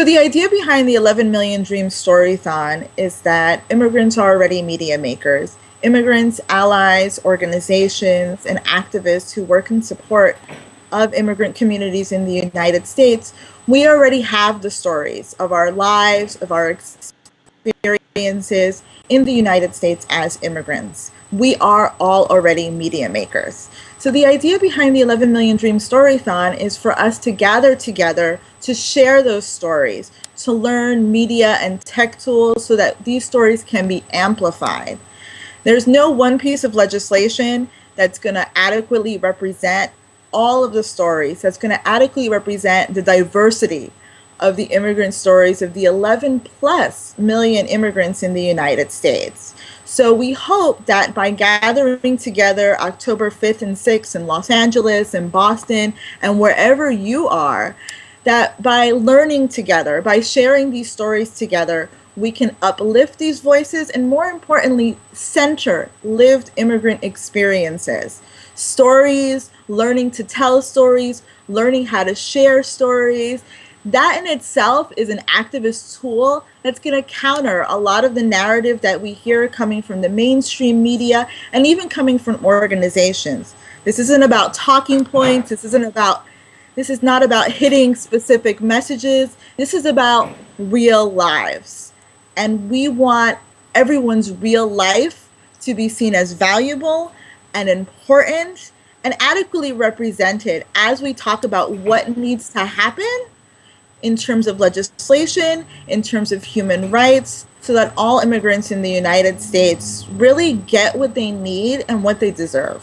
So the idea behind the 11 Million Dreams Storython is that immigrants are already media makers. Immigrants, allies, organizations, and activists who work in support of immigrant communities in the United States, we already have the stories of our lives, of our experiences in the United States as immigrants. We are all already media makers. So the idea behind the 11 Million Dreams Storython is for us to gather together to share those stories, to learn media and tech tools so that these stories can be amplified. There's no one piece of legislation that's going to adequately represent all of the stories, that's going to adequately represent the diversity of the immigrant stories of the 11 plus million immigrants in the United States. So we hope that by gathering together October 5th and 6th in Los Angeles and Boston and wherever you are, that by learning together, by sharing these stories together, we can uplift these voices and more importantly, center lived immigrant experiences. Stories, learning to tell stories, learning how to share stories. That in itself is an activist tool that's going to counter a lot of the narrative that we hear coming from the mainstream media and even coming from organizations. This isn't about talking points. This isn't about this is not about hitting specific messages. This is about real lives. And we want everyone's real life to be seen as valuable and important and adequately represented as we talk about what needs to happen in terms of legislation, in terms of human rights, so that all immigrants in the United States really get what they need and what they deserve.